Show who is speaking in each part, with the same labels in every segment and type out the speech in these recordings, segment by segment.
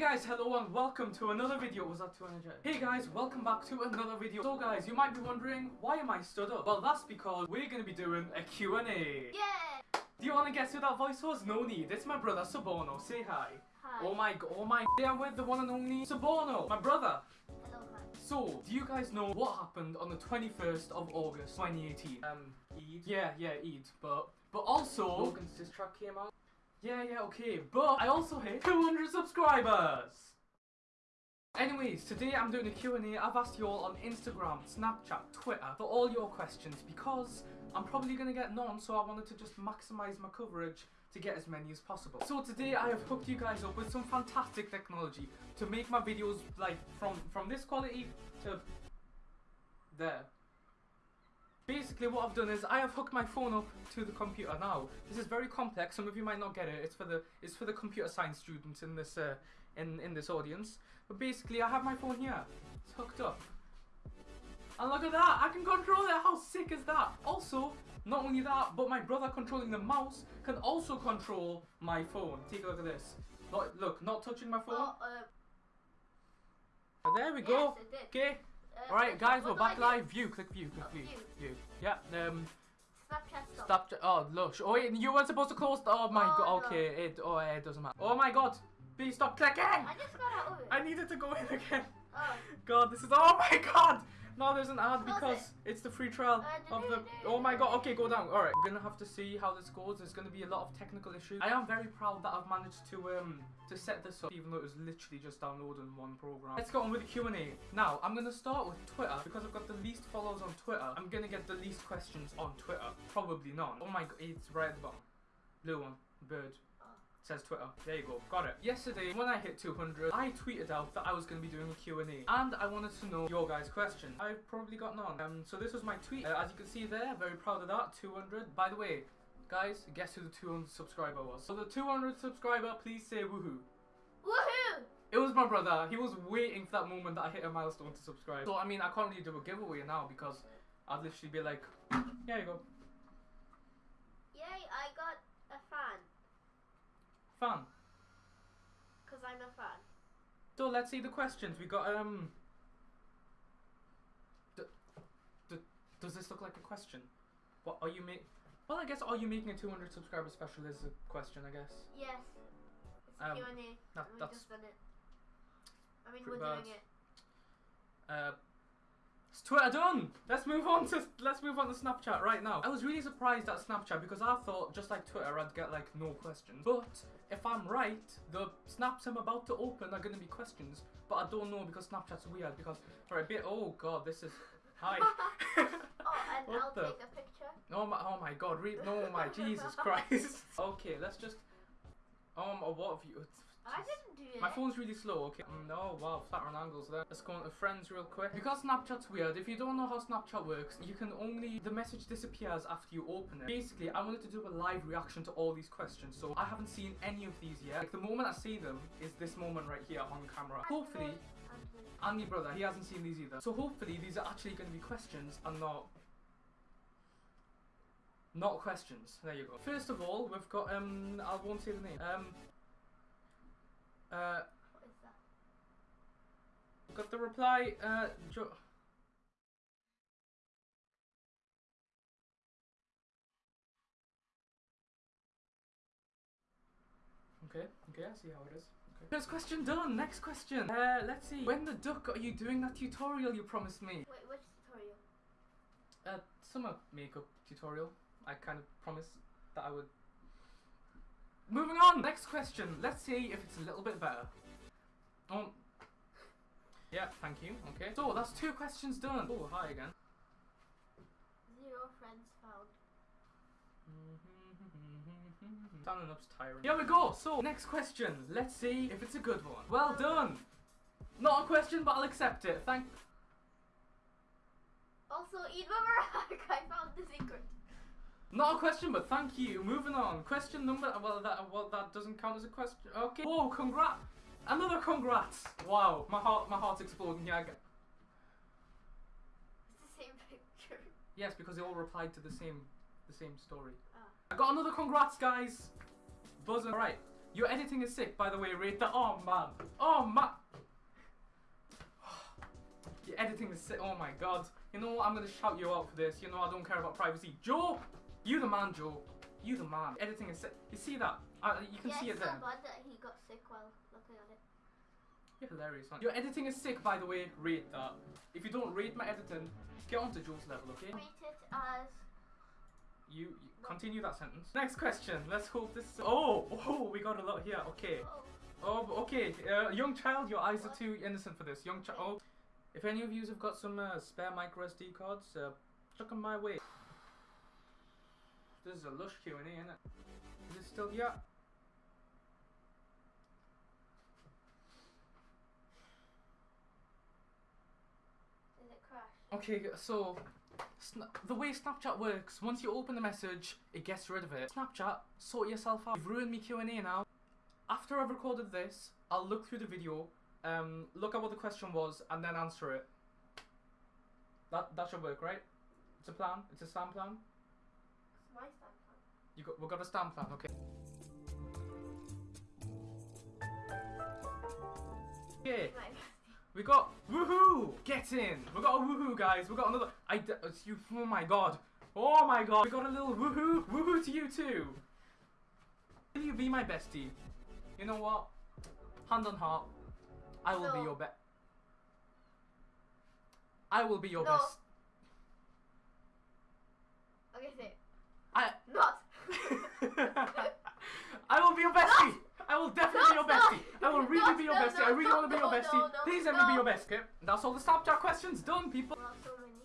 Speaker 1: guys, hello and welcome to another video. Was that too energetic? Hey guys, welcome back to another video. So guys, you might be wondering, why am I stood up? Well, that's because we're going to be doing a Q&A.
Speaker 2: Yeah.
Speaker 1: Do you want to guess who that voice was? No need. It's my brother, Sabono. Say hi.
Speaker 2: Hi.
Speaker 1: Oh my, god, oh my, I'm with the one and only Sabono, my brother.
Speaker 2: Hello, hi.
Speaker 1: So, do you guys know what happened on the 21st of August 2018? Um, Eid? Yeah, yeah, Eid. But, but also, Logan's diss track came out. Yeah, yeah, okay. But I also hit 200 subscribers! Anyways, today I'm doing a Q&A. I've asked you all on Instagram, Snapchat, Twitter for all your questions because I'm probably going to get none so I wanted to just maximise my coverage to get as many as possible. So today I have hooked you guys up with some fantastic technology to make my videos like from, from this quality to there. Basically what I've done is I have hooked my phone up to the computer now. This is very complex, some of you might not get it. It's for the it's for the computer science students in this uh, in, in this audience. But basically I have my phone here. It's hooked up. And look at that, I can control it. How sick is that? Also, not only that, but my brother controlling the mouse can also control my phone. Take a look at this. Not, look, not touching my phone.
Speaker 2: Oh, uh,
Speaker 1: There we go.
Speaker 2: Yes.
Speaker 1: Okay. Alright guys, we're back live. View, click view, click view.
Speaker 2: view.
Speaker 1: Yeah, um
Speaker 2: Snapchat
Speaker 1: stop
Speaker 2: stop.
Speaker 1: oh lush. Oh wait, you weren't supposed to close the oh my
Speaker 2: Oh,
Speaker 1: god
Speaker 2: no.
Speaker 1: okay, it oh it doesn't matter. Oh my god! Please stop clicking!
Speaker 2: I just got out of it.
Speaker 1: I needed to go in again.
Speaker 2: Oh.
Speaker 1: God, this is oh my god! No, there's an ad
Speaker 2: Close
Speaker 1: because
Speaker 2: it.
Speaker 1: it's the free trial
Speaker 2: Uh,
Speaker 1: of the. Oh my god! Okay, go down. All right, we're gonna have to see how this goes. There's gonna be a lot of technical issues. I am very proud that I've managed to um to set this up, even though it was literally just downloading one program. Let's go on with the Q and A. Now, I'm gonna start with Twitter because I've got the least followers on Twitter. I'm gonna get the least questions on Twitter. Probably not. Oh my god, it's right at the bottom. Blue one, bird. Says Twitter. There you go. Got it. Yesterday, when I hit 200, I tweeted out that I was going to be doing a Q&A. And I wanted to know your guys' questions. I've probably got none. Um, so this was my tweet. Uh, as you can see there, very proud of that. 200. By the way, guys, guess who the 200 subscriber was? So the 200 subscriber, please say woohoo.
Speaker 2: Woohoo!
Speaker 1: It was my brother. He was waiting for that moment that I hit a milestone to subscribe. So, I mean, I can't really do a giveaway now because I'd literally be like, here you go.
Speaker 2: Yay, I got a fan.
Speaker 1: Fun.
Speaker 2: Because I'm a fan.
Speaker 1: So let's see the questions. We got um. D- d- does this look like a question? What are you make? Well, I guess are you making a 200 subscriber special is a question. I guess.
Speaker 2: Yes. It's
Speaker 1: Um,
Speaker 2: Q&A.
Speaker 1: that- that's
Speaker 2: just done it. I mean, we're
Speaker 1: bad.
Speaker 2: doing it.
Speaker 1: Uh, it's Twitter done. Let's move on to let's move on to Snapchat right now. I was really surprised at Snapchat because I thought just like Twitter, I'd get like no questions. But if I'm right, the snaps I'm about to open are gonna be questions. But I don't know because Snapchat's weird. Because for a bit, oh god, this is hi.
Speaker 2: Oh, and
Speaker 1: What
Speaker 2: I'll
Speaker 1: the-
Speaker 2: take a picture.
Speaker 1: Oh my, oh my god, read, no my Jesus Christ. okay, let's just, um, what have you,
Speaker 2: I didn't do it.
Speaker 1: my phone's really slow, okay. No, oh wow, flat on angles there. Let's go into friends real quick. Because Snapchat's weird, if you don't know how Snapchat works, you can only, the message disappears after you open it. Basically, I wanted to do a live reaction to all these questions, so I haven't seen any of these yet. Like, the moment I see them is this moment right here on camera. Hopefully, and my brother, he hasn't seen these either. So hopefully these are actually going to be questions and not not questions. There you go. First of all, we've got um I won't say the name. Um uh
Speaker 2: What is that?
Speaker 1: we've got the reply uh jo- Okay, okay, I see how it is. Okay. First question done. Next question. Uh, let's see. When the duck are you doing that tutorial you promised me?
Speaker 2: Wait, which tutorial?
Speaker 1: Uh, summer makeup tutorial. I kind of promised that I would. Moving on. Next question. Let's see if it's a little bit better. Um. Yeah, thank you. Okay. So that's two questions done. Oh, hi again.
Speaker 2: Zero friends found.
Speaker 1: Standing up's tiring. Here we go. So next question. Let's see if it's a good one. Well done. Not a question, but I'll accept it. Thank.
Speaker 2: Also, Mubarak! I found the secret.
Speaker 1: Not a question, but thank you. Moving on. Question number. Well, that well that doesn't count as a question. Okay. Whoa! Congrats. Another congrats. Wow. My heart. My heart's exploding. Yeah. I get-
Speaker 2: It's the same picture.
Speaker 1: Yes, because they all replied to the same, the same story.
Speaker 2: Ah.
Speaker 1: I got another congrats, guys. Buzzing. All right. Your editing is sick, by the way, rate that. Oh man. Oh man. Your editing is sick. Oh my god. You know what? I'm gonna shout you out for this. You know I don't care about privacy. Joe! You the man, Joe. You the man. Editing is sick. You see that? Uh, you can
Speaker 2: yeah,
Speaker 1: see it
Speaker 2: it's
Speaker 1: there.
Speaker 2: so bad that he got sick while looking at it.
Speaker 1: You're hilarious, man. Your editing is sick, by the way. Rate that. If you don't rate my editing, get onto Joe's level, okay?
Speaker 2: Rate it as
Speaker 1: You, you continue that sentence. Next question. Let's hope this. Oh, oh, we got a lot here. Okay.
Speaker 2: oh,
Speaker 1: Oh, okay. Uh, young child, your eyes are too innocent for this. Young child. Oh, if any of you have got some uh, spare micro SD cards, uh, chuck them my way. This is a lush Q and A, isn't it? Is it still yeah?
Speaker 2: did it crash?
Speaker 1: Okay, so the way Snapchat works, once you open the message, it gets rid of it. Snapchat, sort yourself out. You've ruined me Q and A now. After I've recorded this, I'll look through the video, um, look at what the question was, and then answer it. That that should work, right? It's a plan. It's a stand plan.
Speaker 2: My stand fan.
Speaker 1: You got we got a stamp plan, okay? Okay.
Speaker 2: My
Speaker 1: We got woohoo! Get in! We got a woohoo, guys. We got another. I d- oh, it's you. Oh my god! Oh my god! We got a little woohoo! Woohoo to you too! Will you be my bestie? You know what? Hand on heart, I will be your best. I will be your
Speaker 2: No.
Speaker 1: best.
Speaker 2: Okay, say.
Speaker 1: I.
Speaker 2: Not.
Speaker 1: I will be your bestie. I will definitely be your
Speaker 2: no.
Speaker 1: bestie. I will really
Speaker 2: No,
Speaker 1: be your bestie. I really want to be your bestie. Please let me be your bestie. Okay, that's all the Snapchat questions done, people.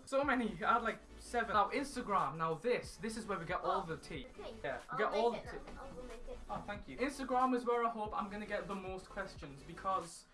Speaker 2: So many.
Speaker 1: So many. I had like seven. Now Instagram. Now this. This is where we get all oh, the tea.
Speaker 2: Okay.
Speaker 1: Yeah,
Speaker 2: I'll
Speaker 1: get all the tea.
Speaker 2: now. I'll make it.
Speaker 1: Oh, thank you. Instagram is where I hope I'm gonna get the most questions because.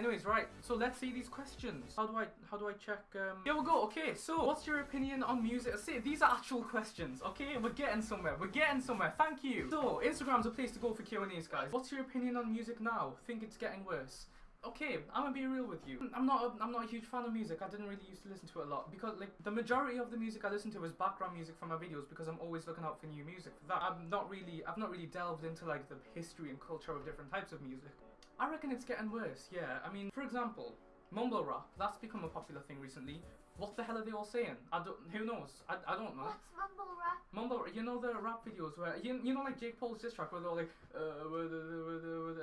Speaker 1: Anyways, right. So let's see these questions. How do I how do I check? Um... Here we go. Okay. So, what's your opinion on music? See, these are actual questions. Okay, we're getting somewhere. We're getting somewhere. Thank you. So, Instagram's a place to go for Q and A's, guys. What's your opinion on music now? Think it's getting worse? Okay, I'm gonna be real with you. I'm not. A, I'm not a huge fan of music. I didn't really used to listen to it a lot because, like, the majority of the music I listen to is background music for my videos because I'm always looking out for new music. For that, I'm not really. I've not really delved into like the history and culture of different types of music. I reckon it's getting worse. Yeah. I mean, for example, mumble rap. That's become a popular thing recently. What the hell are they all saying? I don't. Who knows? I, I don't know.
Speaker 2: What's mumble rap?
Speaker 1: Mumble, you know the rap videos where you, you know like Jake Paul's diss track where they're all like, uh,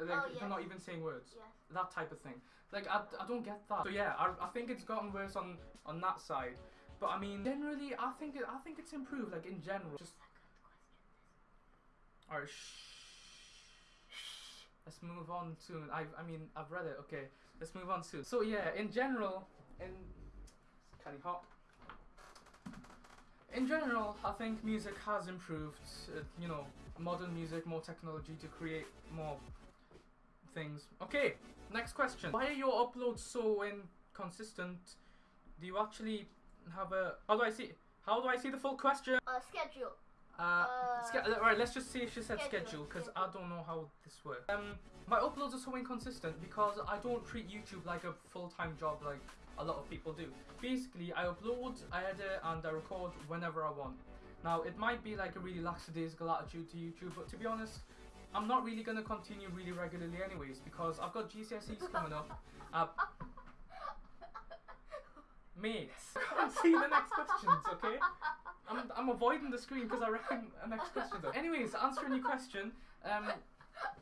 Speaker 1: like
Speaker 2: Oh,
Speaker 1: they're not even saying words
Speaker 2: Yes.
Speaker 1: that type of thing. Like I, I don't get that. So yeah, I, I think it's gotten worse on on that side. But I mean, generally, I think I think it's improved. Like in general, just alright. Shh. Let's move on soon. I I mean I've read it. Okay, let's move on soon. So yeah, in general, in it's kinda hot. In general, I think music has improved. Uh, you know, modern music, more technology to create more things. Okay, next question. Why are your uploads so inconsistent? Do you actually have a? How do I see? How do I see the full question?
Speaker 2: Uh, schedule.
Speaker 1: Uh,
Speaker 2: Uh,
Speaker 1: alright, let's just see if she said
Speaker 2: schedule,
Speaker 1: because I don't know how this works. Um, my uploads are so inconsistent because I don't treat YouTube like a full-time job like a lot of people do. Basically, I upload, I edit, and I record whenever I want. Now, it might be like a really lackadaisical attitude to YouTube, but to be honest, I'm not really gonna continue really regularly anyways because I've got GCSEs coming up. Uh, mates, I can't see the next questions, okay? I'm, avoiding the screen because I reckon a next question. Though. Anyways, answering your question, um,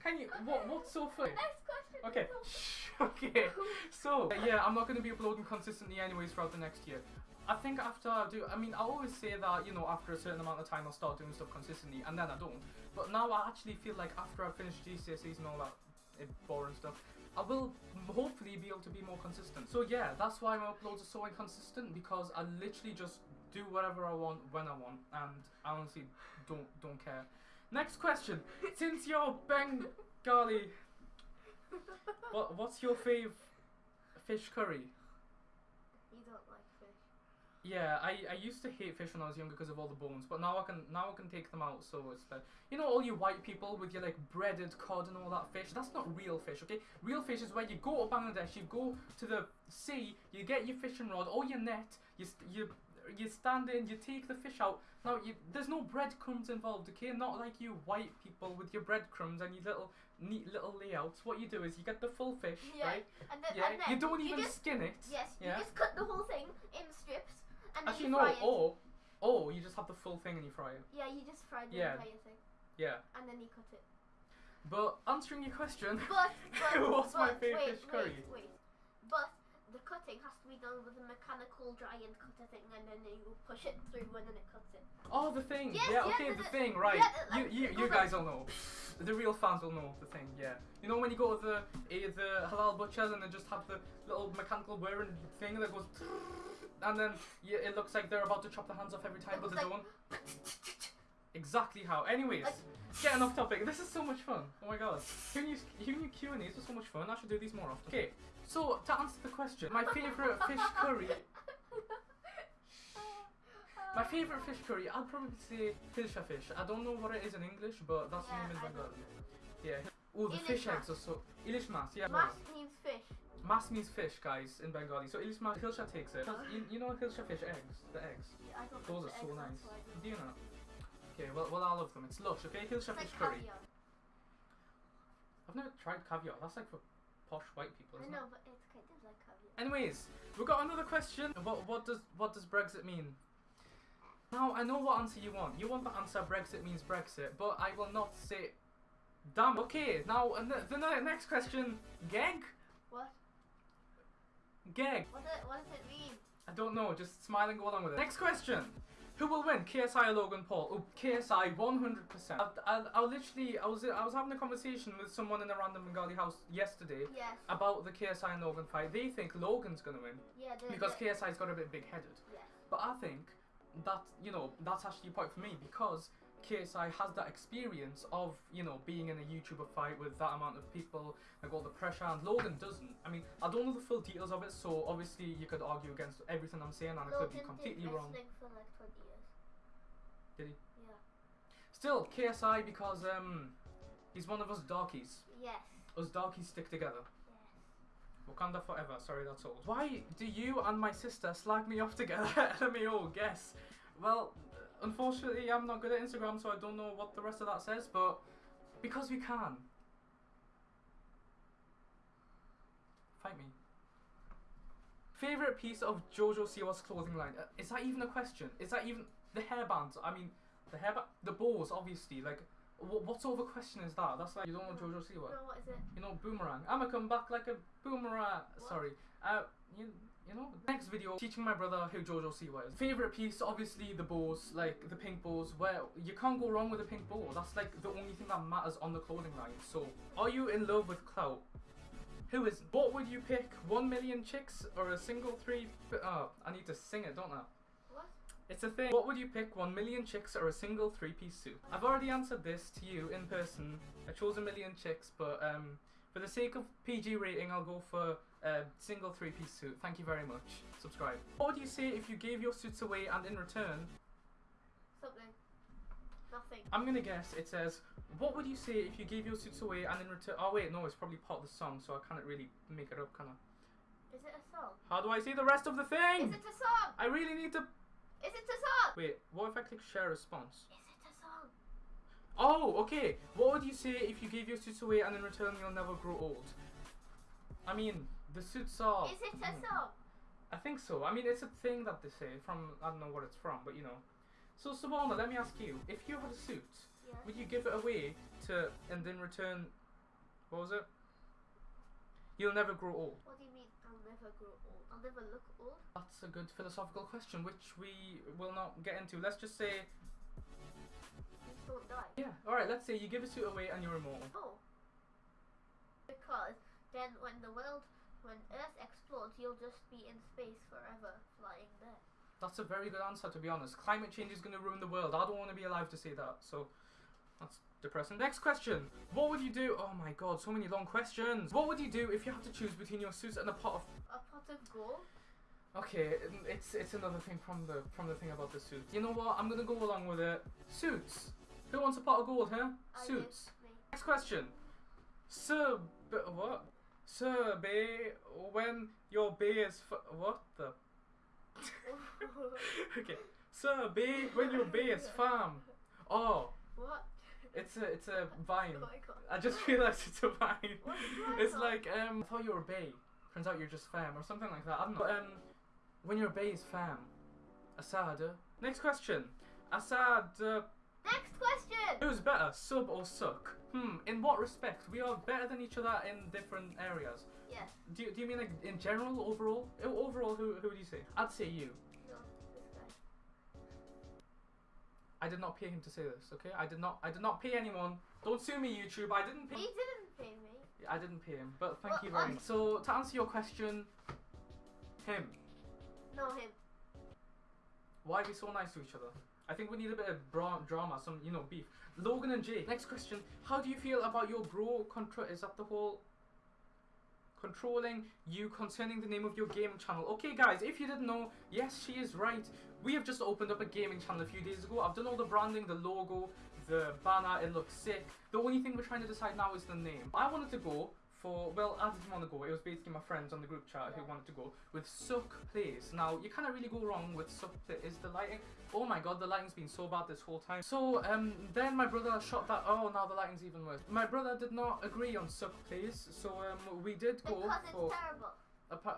Speaker 1: can you what what's so funny?
Speaker 2: Next question.
Speaker 1: Okay, shh, okay. So yeah, I'm not going to be uploading consistently anyways throughout the next year. I think after I do, I mean, I always say that you know after a certain amount of time I'll start doing stuff consistently, and then I don't. But now I actually feel like after I finish GCSEs and all that eh, boring stuff, I will hopefully be able to be more consistent. So yeah, that's why my uploads are so inconsistent because I literally just do whatever I want when I want, and I honestly don't don't care. Next question. Since you're Bengali, what what's your fave fish curry?
Speaker 2: You don't like fish.
Speaker 1: Yeah, I, I used to hate fish when I was younger because of all the bones, but now I can now I can take them out, so it's better. You know all you white people with your like breaded cod and all that fish. That's not real fish, okay? Real fish is where you go to Bangladesh, you go to the sea, you get your fishing rod or your net, you st- you you stand in, you take the fish out. Now, you, there's no breadcrumbs involved, okay? Not like you white people with your breadcrumbs and your little neat little layouts. What you do is you get the full fish,
Speaker 2: Yeah,
Speaker 1: right?
Speaker 2: And then,
Speaker 1: Yeah,
Speaker 2: and then
Speaker 1: you don't even
Speaker 2: just,
Speaker 1: skin it.
Speaker 2: Yes,
Speaker 1: yeah.
Speaker 2: you just cut the whole thing in strips and
Speaker 1: Actually,
Speaker 2: you
Speaker 1: no.
Speaker 2: fry it.
Speaker 1: Or, or you just have the full thing and you fry it.
Speaker 2: Yeah, you just fry the
Speaker 1: Yeah.
Speaker 2: entire thing
Speaker 1: Yeah.
Speaker 2: and then you cut it.
Speaker 1: But answering your question,
Speaker 2: But, but
Speaker 1: what's my
Speaker 2: but
Speaker 1: favourite
Speaker 2: wait,
Speaker 1: fish curry?
Speaker 2: Wait, wait. But the cutting has to be done with a mechanical giant cutter thing, and then you push it through, and then it cuts it.
Speaker 1: Oh, the thing.
Speaker 2: Yes,
Speaker 1: yeah,
Speaker 2: yeah,
Speaker 1: okay,
Speaker 2: the-
Speaker 1: thing, right.
Speaker 2: yeah, the-
Speaker 1: you you, you guys all know. The real fans will know the thing, yeah. You know when you go to the eh, the halal butchers and they just have the little mechanical whirring thing that goes, and then yeah, it looks like they're about to chop the hands off every time, but they
Speaker 2: like-
Speaker 1: don't. Exactly how. Anyways,
Speaker 2: Like-
Speaker 1: getting off topic. This is so much fun. Oh my god. Who knew, who knew Q and A's were so much fun? I should do these more often. Okay, so to answer the question, my favorite fish curry My favourite fish curry, I'd probably say hilsha fish. I don't know what it is in English, but that's
Speaker 2: Yeah,
Speaker 1: the name in Bengali. Yeah. Oh, the fish
Speaker 2: Ilish
Speaker 1: eggs are so. Ilish mas, yeah.
Speaker 2: Mas means fish.
Speaker 1: Mas means fish, guys, in Bengali. So ilish mas, hilsha takes it. You, you know hilsha fish eggs? The eggs.
Speaker 2: Yeah, I don't
Speaker 1: Those are so nice.
Speaker 2: that's why I don't
Speaker 1: you know? Okay, well, well, I love them. It's lush, okay? Hilsha
Speaker 2: It's
Speaker 1: fish
Speaker 2: like
Speaker 1: curry.
Speaker 2: caviar.
Speaker 1: I've never tried caviar. That's like for posh white people,
Speaker 2: I
Speaker 1: isn't it?
Speaker 2: know, but it's kind of like.
Speaker 1: Anyways, we've got another question. What what does what does Brexit mean? Now I know what answer you want. You want the answer Brexit means Brexit, but I will not say. Damn. Okay. Now and the, the next question. Geg.
Speaker 2: What?
Speaker 1: Geg.
Speaker 2: What, it, what does it mean?
Speaker 1: I don't know. Just smile and go along with it. Next question. Who will win, KSI or Logan Paul? Oh, KSI, 100%. I, I, I literally, I was, I was having a conversation with someone in a random Bengali house yesterday
Speaker 2: Yes.
Speaker 1: about the KSI and Logan fight. They think Logan's gonna win
Speaker 2: Yeah,
Speaker 1: because
Speaker 2: the,
Speaker 1: KSI's got a bit big-headed.
Speaker 2: Yes.
Speaker 1: But I think that you know that's actually a point for me because KSI has that experience of you know being in a YouTuber fight with that amount of people, like all the pressure, and Logan doesn't. I mean, I don't know the full details of it, so obviously you could argue against everything I'm saying, and I could be completely wrong.
Speaker 2: like 20 years.
Speaker 1: Did he?
Speaker 2: Yeah.
Speaker 1: Still, KSI because um he's one of us darkies.
Speaker 2: Yes.
Speaker 1: Us darkies stick together.
Speaker 2: Yes.
Speaker 1: Wakanda forever. Sorry, that's old. Why do you and my sister slag me off together? Let me all guess. Well, unfortunately, I'm not good at Instagram, so I don't know what the rest of that says, but because we can. Fight me. Favorite piece of Jojo Siwa's clothing line? Uh, is that even a question? Is that even the hairbands? I mean, the hairband, the balls, obviously. Like, wh- what sort of a question is that? That's like you don't know Jojo Siwa.
Speaker 2: No, what is it?
Speaker 1: You know, boomerang. I'ma come back like a boomerang.
Speaker 2: What?
Speaker 1: Sorry. Uh, you, you know, next video, teaching my brother who Jojo Siwa is. Favorite piece, obviously the balls, like the pink balls. where you can't go wrong with a pink bow. That's like the only thing that matters on the clothing line. So, are you in love with clout? Who is? What would you pick? One million chicks or a single three? Oh, I need to sing it, don't I? It's a thing. What would you pick? One million chicks or a single three-piece suit? I've already answered this to you in person. I chose a million chicks, but um, for the sake of PG rating, I'll go for a single three-piece suit. Thank you very much. Subscribe. What would you say if you gave your suits away and in return?
Speaker 2: Something. Nothing.
Speaker 1: I'm gonna guess it says, what would you say if you gave your suits away and in return? Oh wait, no, it's probably part of the song, so I can't really make it up, can I?
Speaker 2: Is it a song?
Speaker 1: How do I say the rest of the thing?
Speaker 2: Is it a song?
Speaker 1: I really need to.
Speaker 2: Is it a song?
Speaker 1: Wait, what if I click share response?
Speaker 2: Is it a song?
Speaker 1: Oh, okay. What would you say if you gave your suits away and in return you'll never grow old? I mean, the suits are.
Speaker 2: Is it a
Speaker 1: Hmm.
Speaker 2: song?
Speaker 1: I think so. I mean, it's a thing that they say from. I don't know what it's from, but you know. So, Sabana, let me ask you: If you had a suit,
Speaker 2: Yeah.
Speaker 1: would you give it away to, and then return, what was it? You'll never grow old.
Speaker 2: What do you mean? I'll never grow old. I'll never look old.
Speaker 1: That's a good philosophical question, which we will not get into. Let's just say,
Speaker 2: Just don't die.
Speaker 1: yeah. All right. Let's say you give a suit away and you're immortal.
Speaker 2: Oh. Because then when the world, when Earth explodes, you'll just be in space forever, flying there.
Speaker 1: That's a very good answer, to be honest. Climate change is going to ruin the world. I don't want to be alive to say that, so that's depressing. Next question. What would you do? Oh my god, so many long questions. What would you do if you had to choose between your suit and a pot of.
Speaker 2: A pot of gold?
Speaker 1: Okay, it's it's another thing from the from the thing about the suit. You know what? I'm gonna go along with it. Suits. Who wants a pot of gold, huh?
Speaker 2: Oh,
Speaker 1: Suits.
Speaker 2: do. Me.
Speaker 1: Next question. Sir, b- what? Sir, bay, when your bay is f- what the? okay. Sir, B, when you're B, it's fam. Oh,
Speaker 2: what?
Speaker 1: It's a it's a vine. I just realised it's a vine. It's like um, I thought you were bay. Turns out you're just fam or something like that. I don't know. But, um, when you're bay is fam. Assad. Next question. Assad. Uh,
Speaker 2: Next question.
Speaker 1: who's better, sub or suck? Hmm. In what respect? We are better than each other in different areas.
Speaker 2: Yes.
Speaker 1: Do you, do you mean like in general, overall? Overall, who who would you say? I'd say you. I did not pay him to say this. Okay. I did not. I did not pay anyone. Don't sue me, YouTube. I didn't pay.
Speaker 2: He didn't pay me.
Speaker 1: I didn't pay him, but thank
Speaker 2: Well,
Speaker 1: you very much. So to answer your question, him.
Speaker 2: No, him.
Speaker 1: Why we so nice to each other? I think we need a bit of bra- drama, some you know beef. Logan and Jay. Next question: How do you feel about your bro control? Is that the whole controlling you concerning the name of your gaming channel? Okay, guys, if you didn't know, yes, she is right. We have just opened up a gaming channel a few days ago. I've done all the branding, the logo, the banner. It looks sick. The only thing we're trying to decide now is the name. I wanted to go for well, I didn't want to go. It was basically my friends on the group chat who wanted to go with Suck Plays. Now you can't really go wrong with Suck Play. Is the lighting? Oh my god, the lighting's been so bad this whole time. So um, then my brother shot that. Oh, now the lighting's even worse. My brother did not agree on Suck Plays, so um, we did go
Speaker 2: Because it's
Speaker 1: for.
Speaker 2: terrible.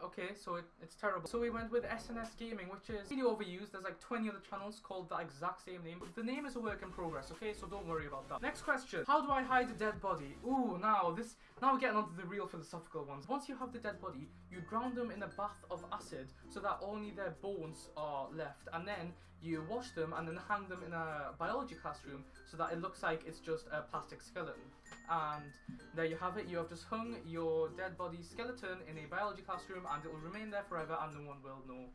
Speaker 1: Okay, so it, it's terrible. So we went with SNS Gaming, which is really overused. There's like 20 other channels called the exact same name. But the name is a work in progress, okay? So don't worry about that. Next question. How do I hide a dead body? Ooh, now this now we're getting onto the real philosophical ones. Once you have the dead body, you drown them in a bath of acid so that only their bones are left. And then you wash them and then hang them in a biology classroom so that it looks like it's just a plastic skeleton. And there you have it. You have just hung your dead body skeleton in a biology classroom, and it will remain there forever, and no one will know.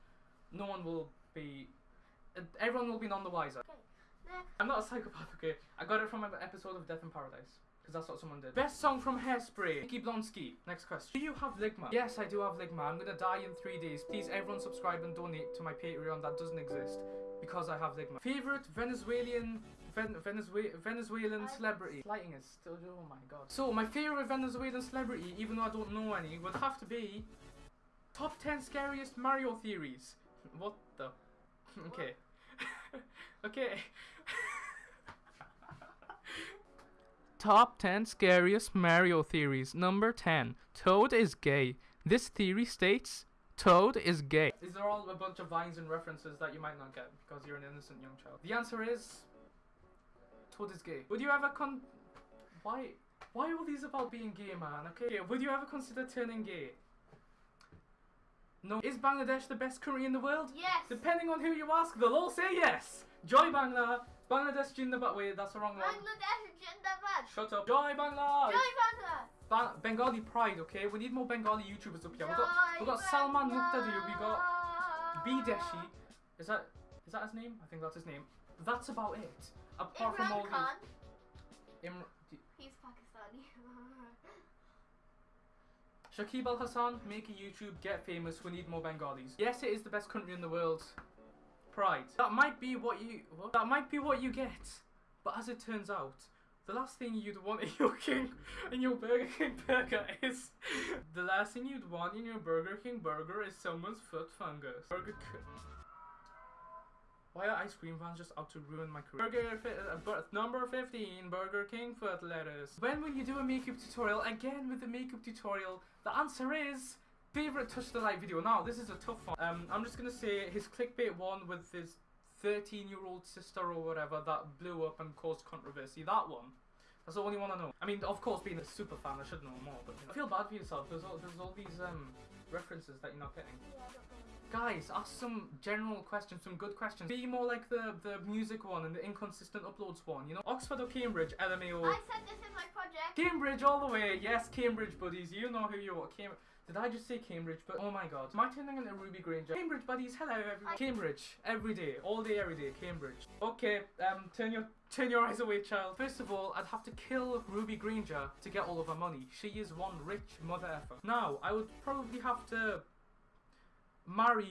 Speaker 1: No one will be. Everyone will be none the wiser. I'm not a psychopath, okay? I got it from an episode of Death in Paradise. Because that's what someone did. Best song from Hairspray. Nikki Blonsky. Next question. Do you have Ligma? Yes, I do have Ligma. I'm gonna die in three days. Please, everyone subscribe and donate to my Patreon that doesn't exist. Because I have Ligma. Favorite Venezuelan Ven- Venezue- Venezuelan celebrity. Lighting is still. Oh my god. So, my favorite Venezuelan celebrity, even though I don't know any, would have to be. Top 10 scariest Mario theories. What the? Okay. okay. Top 10 scariest Mario theories. Number 10. Toad is gay. This theory states Toad is gay. These are all a bunch of vines and references that you might not get because you're an innocent young child. The answer is Toad is gay. Would you ever con. Why? Why are all these about being gay, man? Okay. Would you ever consider turning gay? No. Is Bangladesh the best country in the world?
Speaker 2: Yes.
Speaker 1: Depending on who you ask, they'll all say yes. Joy Bangla, Bangladesh Jindabad. Wait, that's the wrong one.
Speaker 2: Bangladesh Jindabad.
Speaker 1: Shut up. Joy Bangla.
Speaker 2: Joy Bangla.
Speaker 1: Ba- Bengali pride, okay? We need more Bengali YouTubers up here. We've got, we've got Salman Muqtadir, we got Bideshi. Is that is that his name? I think that's his name. That's about it. Apart from all
Speaker 2: Khan.
Speaker 1: these.
Speaker 2: He's Pakistani.
Speaker 1: Shakib Al Hasan, make a YouTube, get famous. We need more Bengalis. Yes, it is the best country in the world. Pride. That might be what you. What? That might be what you get. But as it turns out, the last thing you'd want in your King, in your Burger King burger is the last thing you'd want in your Burger King burger is someone's foot fungus. Burger. Why are ice cream fans just out to ruin my career? Burger uh, number 15, Burger King foot lettuce. When will you do a makeup tutorial? Again with the makeup tutorial. The answer is favorite touch the light video. Now this is a tough one. Um, I'm just gonna say his clickbait one with his 13 year old sister or whatever that blew up and caused controversy. That one. That's the only one I know. I mean, of course, being a super fan, I should know more. But you know. I feel bad for yourself. There's all, there's all these um references that you're not getting.
Speaker 2: Yeah, I don't.
Speaker 1: Guys, ask some general questions, some good questions. Be more like the the music one and the inconsistent uploads one. You know, Oxford or Cambridge, LMAO.
Speaker 2: I said this in my project.
Speaker 1: Cambridge all the way. Yes, Cambridge buddies. You know who you are. Cam- Did I just say Cambridge? But oh my God, am I turning into Ruby Granger? Cambridge buddies. Hello, everyone. Cambridge every day, all day, every day. Cambridge. Okay. Um, turn your turn your eyes away, child. First of all, I'd have to kill Ruby Granger to get all of her money. She is one rich mother effer. Now, I would probably have to marry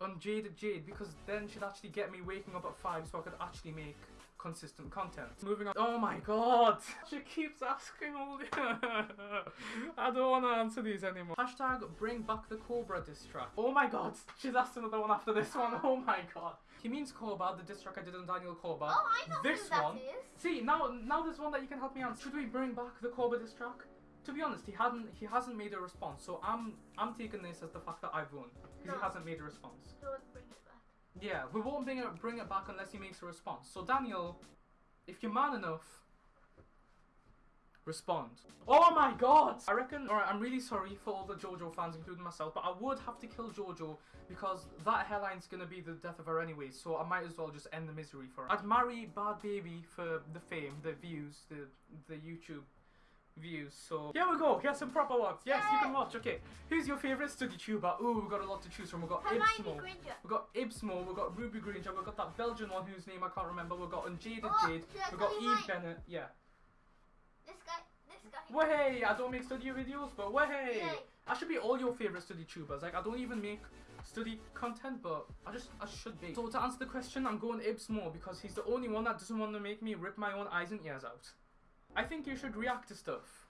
Speaker 1: Unjaded Jade because then she'd actually get me waking up at five so I could actually make consistent content. Moving on. Oh my god! She keeps asking all the. I don't want to answer these anymore. Hashtag bring back the Cobra diss track. Oh my god! She's asked another one after this one. Oh my god. He means Cobra, the diss track I did on Daniel Cobra.
Speaker 2: Oh, I know
Speaker 1: this
Speaker 2: who that
Speaker 1: one.
Speaker 2: is.
Speaker 1: See now, now there's one that you can help me answer. Should we bring back the Cobra diss track? To be honest, he hadn't. He hasn't made a response, so I'm. I'm taking this as the fact that I've won because he hasn't made a response.
Speaker 2: Don't bring.
Speaker 1: Yeah, we won't bring it bring it back unless he makes a response. So Daniel, if you're man enough, respond. Oh my god! I reckon. Alright, I'm really sorry for all the JoJo fans, including myself, but I would have to kill JoJo because that hairline's gonna be the death of her anyway. So I might as well just end the misery for her. I'd marry Bad Baby for the fame, the views, the the YouTube views. So here we go. Here's some proper ones. Yes, you can watch. Okay, who's your favorite study tuber? Ooh, we've got a lot to choose from. We've got Ibz
Speaker 2: Mo.
Speaker 1: We've got Ibz Mo, we've got Ruby Granger, we've got that Belgian one whose name I can't remember, we've got Unjaded
Speaker 2: Oh,
Speaker 1: Jade, we've got Eve
Speaker 2: mine?
Speaker 1: Bennett, yeah.
Speaker 2: This guy. This guy.
Speaker 1: Way, I don't make study videos, but way. I should be all your favorite study tubers. Like I don't even make study content, but I just I should be. So to answer the question, I'm going Ibz Mo because he's the only one that doesn't want to make me rip my own eyes and ears out. I think you should react to stuff.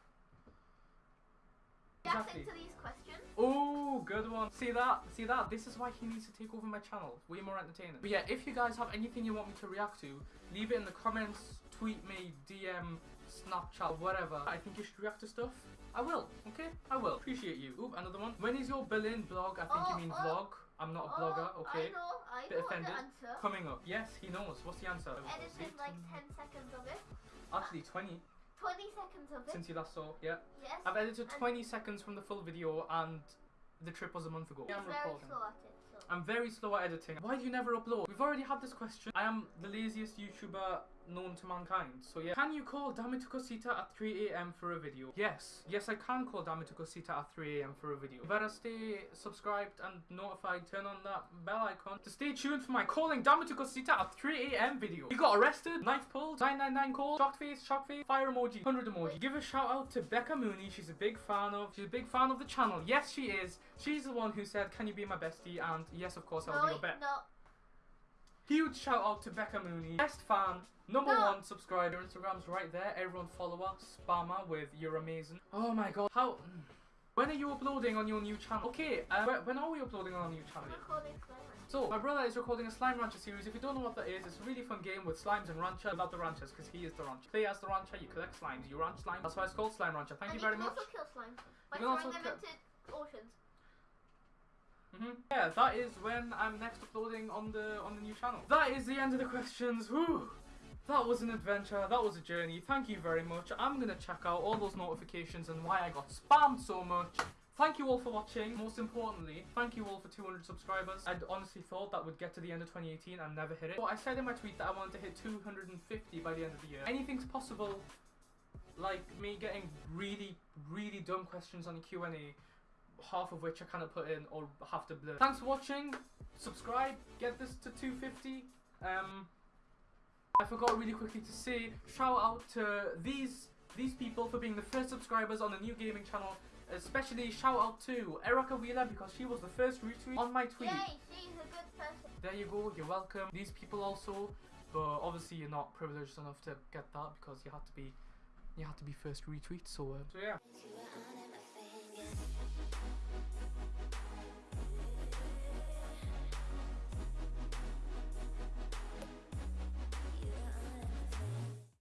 Speaker 2: Reacting
Speaker 1: Exactly.
Speaker 2: to these questions.
Speaker 1: Oh, good one. See that? See that? This is why he needs to take over my channel. Way more entertaining. But yeah, if you guys have anything you want me to react to, leave it in the comments, tweet me, DM, Snapchat, whatever. I think you should react to stuff. I will, okay? I will. Appreciate you. Oop, another one. When is your Berlin blog? I think
Speaker 2: Oh,
Speaker 1: you mean
Speaker 2: oh.
Speaker 1: vlog. I'm not a oh, blogger,
Speaker 2: Oh,
Speaker 1: okay?
Speaker 2: I know. I
Speaker 1: Bit
Speaker 2: know
Speaker 1: offended.
Speaker 2: the answer.
Speaker 1: Coming up. Yes, he knows. What's the answer?
Speaker 2: Edited like 10 seconds of it.
Speaker 1: Actually, 20
Speaker 2: 20 seconds of it.
Speaker 1: since you last saw. Yeah.
Speaker 2: yes.
Speaker 1: I've edited
Speaker 2: And
Speaker 1: 20 seconds from the full video and the trip was a month ago. I'm
Speaker 2: very
Speaker 1: recording.
Speaker 2: slow at it. So.
Speaker 1: I'm very slow at editing. Why do you never upload? We've already had this question. I am the laziest YouTuber known to mankind. So yeah. Can you call Damitukosita at 3am for a video? Yes. Yes, I can call Damitukosita at 3am for a video. You better stay subscribed and notified. Turn on that bell icon to stay tuned for my calling Damitukosita at 3am video. You got arrested, knife pulled, 999 call, shocked face, shock face, fire emoji, 100 emoji. Give a shout out to Becca Mooney. She's a big fan of, she's a big fan of the channel. Yes, she is. She's the one who said, can you be my bestie? And yes, of course, I'll
Speaker 2: no,
Speaker 1: be your bet.
Speaker 2: no.
Speaker 1: Huge shout out to Becca Mooney, best fan, number
Speaker 2: No.
Speaker 1: one subscriber. Instagram's right there. Everyone follow her, spam her with "You're amazing." Oh my god, how? When are you uploading on your new channel? Okay, uh, when are we uploading on our new channel? So my brother is recording a Slime Rancher series. If you don't know what that is, it's a really fun game with slimes and rancher. Without the ranchers, because he is the rancher. Play as the rancher, you collect slimes, you ranch slimes. That's why it's called Slime Rancher. Thank
Speaker 2: and
Speaker 1: you very
Speaker 2: can
Speaker 1: much.
Speaker 2: also kill slimes by
Speaker 1: can
Speaker 2: throwing
Speaker 1: also
Speaker 2: them into oceans.
Speaker 1: Hmm Yeah, that is when I'm next uploading on the on the new channel. That is the end of the questions. Whew. That was an adventure. That was a journey. Thank you very much. I'm gonna check out all those notifications and why I got spammed so much. Thank you all for watching. Most importantly, thank you all for 200 subscribers. I'd honestly thought that would get to the end of 2018 and never hit it. But I said in my tweet that I wanted to hit 250 by the end of the year. Anything's possible. Like me getting really, really dumb questions on the Q&A half of which I kind of put in or have to blur. Thanks for watching. Subscribe. Get this to 250. Um, I forgot really quickly to say shout out to these these people for being the first subscribers on the new gaming channel. Especially shout out to Erica Wheeler because she was the first retweet on my tweet.
Speaker 2: Yay, she's a good person.
Speaker 1: There you go. You're welcome. These people also, but obviously you're not privileged enough to get that because you had to be you had to be first retweet. So uh, so yeah.
Speaker 3: To an